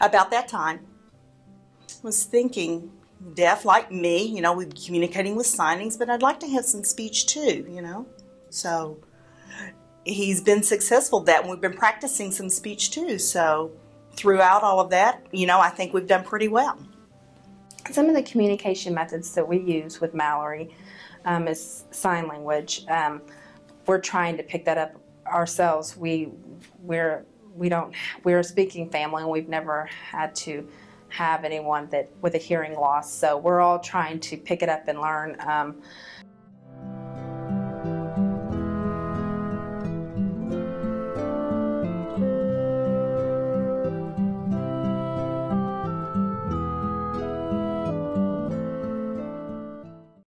about that time, was thinking, deaf like me, you know, we're communicating with signings, but I'd like to have some speech too, you know. So he's been successful that, and we've been practicing some speech too. So throughout all of that, you know, I think we've done pretty well. Some of the communication methods that we use with Mallory um, is sign language. Um, we're trying to pick that up ourselves. We we're we don't we're a speaking family and we've never had to have anyone that with a hearing loss. So we're all trying to pick it up and learn. Um,